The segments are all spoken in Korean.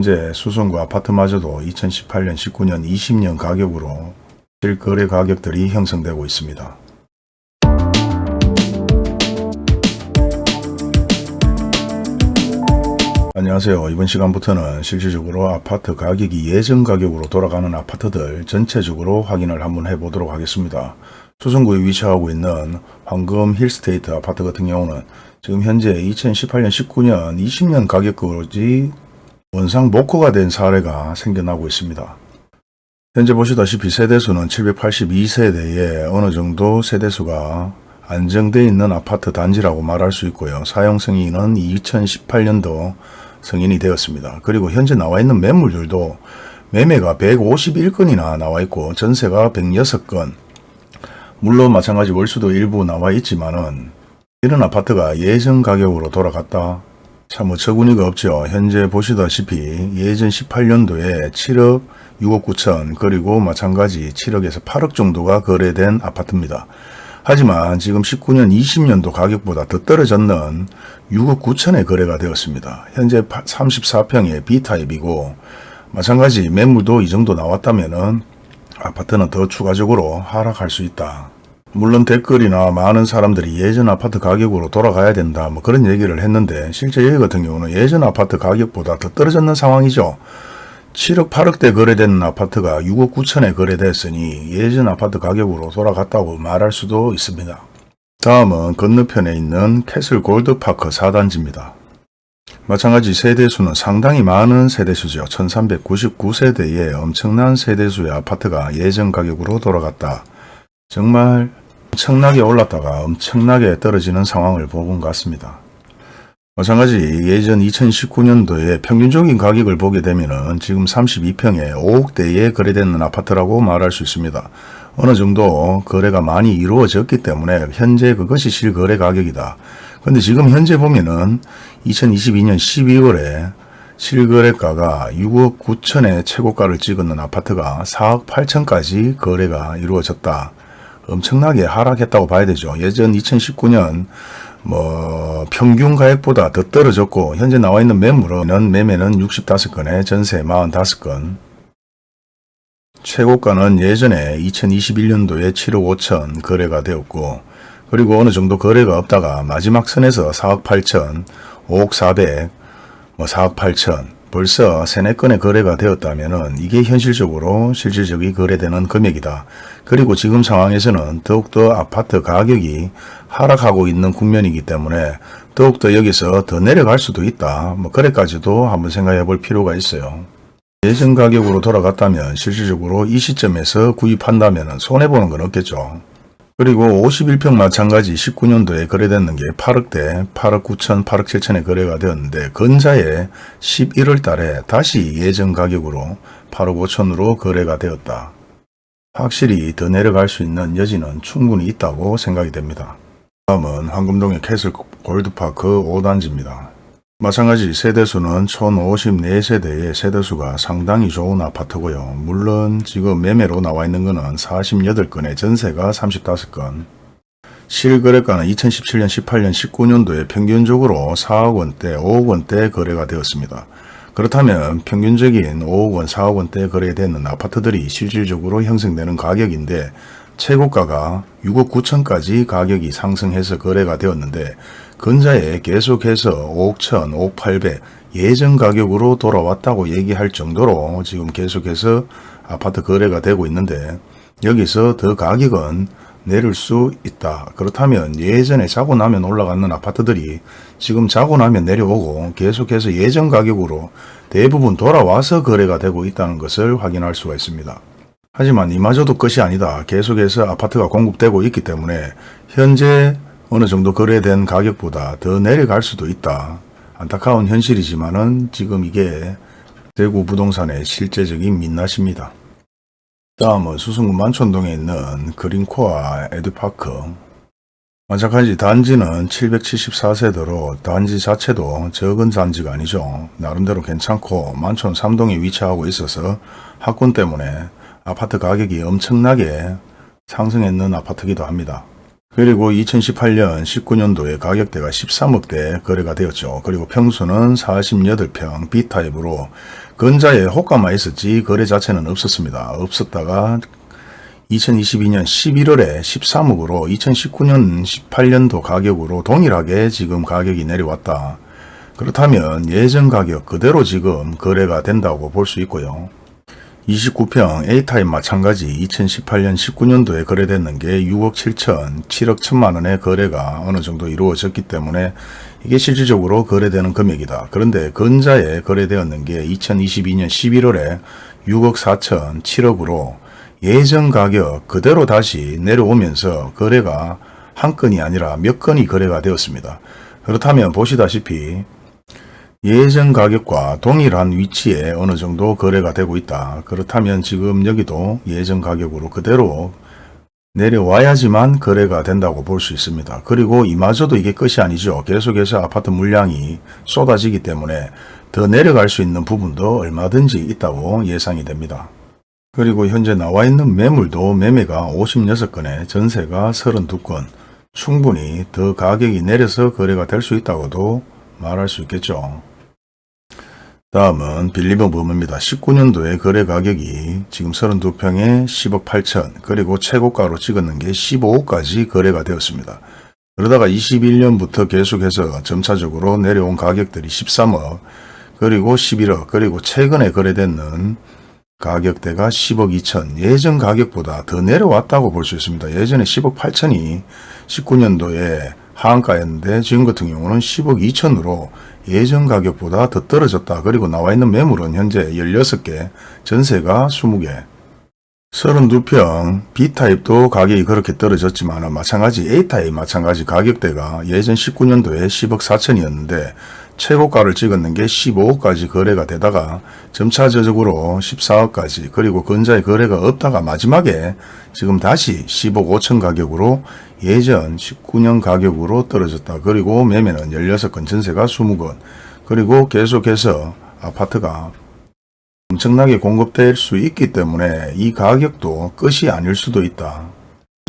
현재 수성구 아파트마저도 2018년, 19년, 20년 가격으로 실거래 가격들이 형성되고 있습니다. 안녕하세요. 이번 시간부터는 실질적으로 아파트 가격이 예전 가격으로 돌아가는 아파트들 전체적으로 확인을 한번 해보도록 하겠습니다. 수성구에 위치하고 있는 황금 힐스테이트 아파트 같은 경우는 지금 현재 2018년, 19년, 20년 가격까지 원상 목호가 된 사례가 생겨나고 있습니다. 현재 보시다시피 세대수는 782세대에 어느 정도 세대수가 안정되어 있는 아파트 단지라고 말할 수 있고요. 사용 승인은 2018년도 승인이 되었습니다. 그리고 현재 나와 있는 매물들도 매매가 151건이나 나와 있고 전세가 106건 물론 마찬가지 월수도 일부 나와 있지만 은 이런 아파트가 예전 가격으로 돌아갔다 참 어처구니가 없죠. 현재 보시다시피 예전 18년도에 7억 6억 9천 그리고 마찬가지 7억에서 8억 정도가 거래된 아파트입니다. 하지만 지금 19년 20년도 가격보다 더 떨어졌는 6억 9천에 거래가 되었습니다. 현재 34평의 B타입이고 마찬가지 매물도 이 정도 나왔다면 아파트는 더 추가적으로 하락할 수 있다. 물론 댓글이나 많은 사람들이 예전 아파트 가격으로 돌아가야 된다 뭐 그런 얘기를 했는데 실제 여기 같은 경우는 예전 아파트 가격보다 더 떨어졌는 상황이죠. 7억 8억대 거래되는 아파트가 6억 9천에 거래됐으니 예전 아파트 가격으로 돌아갔다고 말할 수도 있습니다. 다음은 건너편에 있는 캐슬 골드파크 4단지입니다. 마찬가지 세대수는 상당히 많은 세대수죠. 1399세대의 엄청난 세대수의 아파트가 예전 가격으로 돌아갔다. 정말 엄청나게 올랐다가 엄청나게 떨어지는 상황을 보은 것 같습니다. 마찬가지 예전 2019년도에 평균적인 가격을 보게 되면 지금 32평에 5억대에 거래되는 아파트라고 말할 수 있습니다. 어느 정도 거래가 많이 이루어졌기 때문에 현재 그것이 실거래 가격이다. 근데 지금 현재 보면은 2022년 12월에 실거래가가 6억 9천의 최고가를 찍었는 아파트가 4억 8천까지 거래가 이루어졌다. 엄청나게 하락했다고 봐야 되죠. 예전 2019년 뭐 평균 가액보다 더 떨어졌고 현재 나와 있는 매물은 매매는 65건에 전세 45건 최고가는 예전에 2021년도에 7억 5천 거래가 되었고 그리고 어느 정도 거래가 없다가 마지막 선에서 4억 8천 5억 4백 뭐 4억 8천 벌써 세네 건의 거래가 되었다면 이게 현실적으로 실질적이 거래되는 금액이다. 그리고 지금 상황에서는 더욱더 아파트 가격이 하락하고 있는 국면이기 때문에 더욱더 여기서 더 내려갈 수도 있다. 뭐 그래까지도 한번 생각해 볼 필요가 있어요. 예전 가격으로 돌아갔다면 실질적으로 이 시점에서 구입한다면 손해보는 건 없겠죠. 그리고 51평 마찬가지 19년도에 거래됐는 게 8억대, 8억 9천, 8억 7천에 거래가 되었는데 근자에 11월 달에 다시 예전 가격으로 8억 5천으로 거래가 되었다. 확실히 더 내려갈 수 있는 여지는 충분히 있다고 생각이 됩니다. 다음은 황금동의 캐슬 골드파크 5단지입니다. 마찬가지 세대수는 1054세대의 세대수가 상당히 좋은 아파트고요. 물론 지금 매매로 나와 있는 것은 48건에 전세가 35건. 실거래가는 2017년, 18년, 19년도에 평균적으로 4억 원대, 5억 원대 거래가 되었습니다. 그렇다면 평균적인 5억 원, 4억 원대 거래되는 아파트들이 실질적으로 형성되는 가격인데 최고가가 6억 9천까지 가격이 상승해서 거래가 되었는데 근자에 계속해서 5억 1천, 5억 8백 예전 가격으로 돌아왔다고 얘기할 정도로 지금 계속해서 아파트 거래가 되고 있는데 여기서 더 가격은 내릴 수 있다. 그렇다면 예전에 자고 나면 올라가는 아파트들이 지금 자고 나면 내려오고 계속해서 예전 가격으로 대부분 돌아와서 거래가 되고 있다는 것을 확인할 수가 있습니다. 하지만 이마저도 끝이 아니다. 계속해서 아파트가 공급되고 있기 때문에 현재 어느 정도 거래된 가격보다 더 내려갈 수도 있다. 안타까운 현실이지만 은 지금 이게 대구 부동산의 실제적인 민낯입니다. 다음은 수성구 만촌동에 있는 그린코아 에듀파크 마찬가지 단지는 774세대로 단지 자체도 적은 단지가 아니죠. 나름대로 괜찮고 만촌 3동에 위치하고 있어서 학군 때문에 아파트 가격이 엄청나게 상승했는 아파트기도 합니다. 그리고 2018년 19년도에 가격대가 13억대 거래가 되었죠. 그리고 평수는 48평 B타입으로 근자에 호가만 있었지 거래 자체는 없었습니다. 없었다가 2022년 11월에 13억으로 2019년 18년도 가격으로 동일하게 지금 가격이 내려왔다. 그렇다면 예전 가격 그대로 지금 거래가 된다고 볼 수 있고요. 29평 A타입 마찬가지 2018년 19년도에 거래됐는 게 6억 7천, 7억 1천만 원의 거래가 어느 정도 이루어졌기 때문에 이게 실질적으로 거래되는 금액이다. 그런데 근자에 거래되었는 게 2022년 11월에 6억 4천, 7억으로 예전 가격 그대로 다시 내려오면서 거래가 한 건이 아니라 몇 건이 거래가 되었습니다. 그렇다면 보시다시피 예전 가격과 동일한 위치에 어느 정도 거래가 되고 있다. 그렇다면 지금 여기도 예전 가격으로 그대로 내려와야지만 거래가 된다고 볼 수 있습니다. 그리고 이마저도 이게 끝이 아니죠. 계속해서 아파트 물량이 쏟아지기 때문에 더 내려갈 수 있는 부분도 얼마든지 있다고 예상이 됩니다. 그리고 현재 나와 있는 매물도 매매가 56건에 전세가 32건 충분히 더 가격이 내려서 거래가 될 수 있다고도 말할 수 있겠죠. 다음은 빌리버 범입니다. 19년도에 거래 가격이 지금 32평에 10억 8천 그리고 최고가로 찍었는 게 15억까지 거래가 되었습니다. 그러다가 21년부터 계속해서 점차적으로 내려온 가격들이 13억 그리고 11억 그리고 최근에 거래되는 가격대가 10억 2천 예전 가격보다 더 내려왔다고 볼 수 있습니다. 예전에 10억 8천이 19년도에 하한가였는데 지금 같은 경우는 10억 2천으로 예전 가격보다 더 떨어졌다. 그리고 나와 있는 매물은 현재 16개, 전세가 20개. 32평 B타입도 가격이 그렇게 떨어졌지만 마찬가지 A타입 마찬가지 가격대가 예전 19년도에 10억 4천이었는데 최고가를 찍었는 게 15억까지 거래가 되다가 점차적으로 14억까지 그리고 근자의 거래가 없다가 마지막에 지금 다시 10억 5천 가격으로 예전 19년 가격으로 떨어졌다. 그리고 매매는 16건 전세가 20건 그리고 계속해서 아파트가 엄청나게 공급될 수 있기 때문에 이 가격도 끝이 아닐 수도 있다.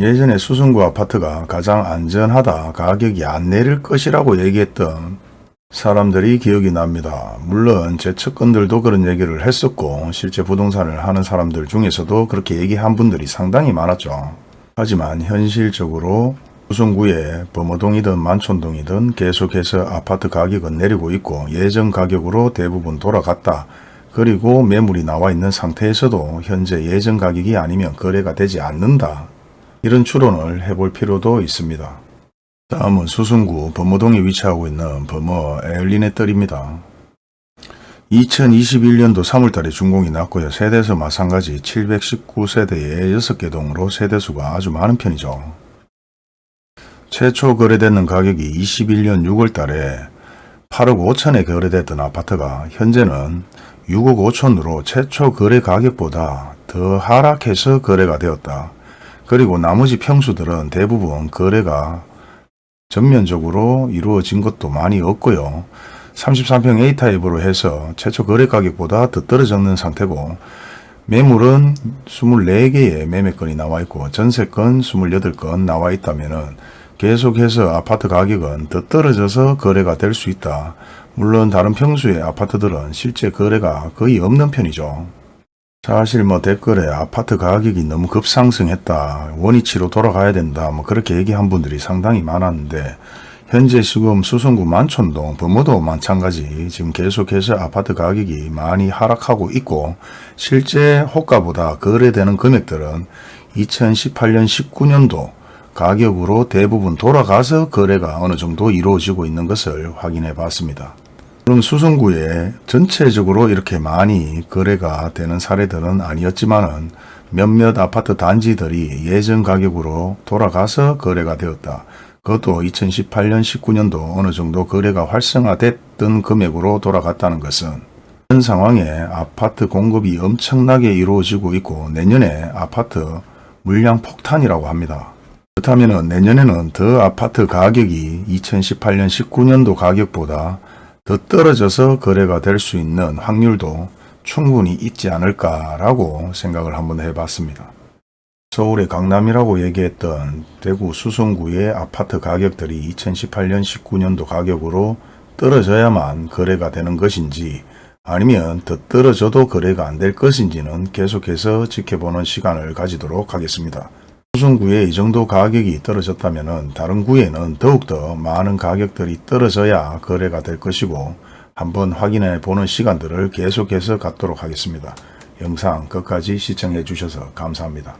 예전에 수성구 아파트가 가장 안전하다 가격이 안 내릴 것이라고 얘기했던 사람들이 기억이 납니다. 물론 제 측근들도 그런 얘기를 했었고 실제 부동산을 하는 사람들 중에서도 그렇게 얘기한 분들이 상당히 많았죠. 하지만 현실적으로 수성구에 범어동이든 만촌동이든 계속해서 아파트 가격은 내리고 있고 예전 가격으로 대부분 돌아갔다. 그리고 매물이 나와 있는 상태에서도 현재 예전 가격이 아니면 거래가 되지 않는다. 이런 추론을 해볼 필요도 있습니다. 다음은 수성구 범어동에 위치하고 있는 범어 에얼린의 뜰입니다. 2021년도 3월달에 준공이 났고요. 세대수 마찬가지 719세대의 6개 동으로 세대수가 아주 많은 편이죠. 최초 거래되는 가격이 21년 6월달에 8억 5천에 거래됐던 아파트가 현재는 6억 5천으로 최초 거래 가격보다 더 하락해서 거래가 되었다. 그리고 나머지 평수들은 대부분 거래가 전면적으로 이루어진 것도 많이 없고요. 33평 A타입으로 해서 최초 거래 가격보다 더 떨어졌는 상태고 매물은 24개의 매매건이 나와 있고 전세건 28건 나와 있다면 계속해서 아파트 가격은 더 떨어져서 거래가 될 수 있다. 물론 다른 평수의 아파트들은 실제 거래가 거의 없는 편이죠. 사실 뭐 댓글에 아파트 가격이 너무 급상승했다. 원위치로 돌아가야 된다. 뭐 그렇게 얘기한 분들이 상당히 많았는데 현재 지금 수성구 만촌동 범어도 마찬가지 지금 계속해서 아파트 가격이 많이 하락하고 있고 실제 호가보다 거래되는 금액들은 2018년 19년도 가격으로 대부분 돌아가서 거래가 어느 정도 이루어지고 있는 것을 확인해 봤습니다. 그럼 수성구에 전체적으로 이렇게 많이 거래가 되는 사례들은 아니었지만은 몇몇 아파트 단지들이 예전 가격으로 돌아가서 거래가 되었다. 그것도 2018년 19년도 어느 정도 거래가 활성화됐던 금액으로 돌아갔다는 것은 현 상황에 아파트 공급이 엄청나게 이루어지고 있고 내년에 아파트 물량 폭탄이라고 합니다. 그렇다면 내년에는 더 아파트 가격이 2018년 19년도 가격보다 더 떨어져서 거래가 될 수 있는 확률도 충분히 있지 않을까라고 생각을 한번 해봤습니다. 서울의 강남이라고 얘기했던 대구 수성구의 아파트 가격들이 2018년 19년도 가격으로 떨어져야만 거래가 되는 것인지 아니면 더 떨어져도 거래가 안 될 것인지는 계속해서 지켜보는 시간을 가지도록 하겠습니다. 수성구에 이 정도 가격이 떨어졌다면 다른 구에는 더욱더 많은 가격들이 떨어져야 거래가 될 것이고 한번 확인해 보는 시간들을 계속해서 갖도록 하겠습니다. 영상 끝까지 시청해 주셔서 감사합니다.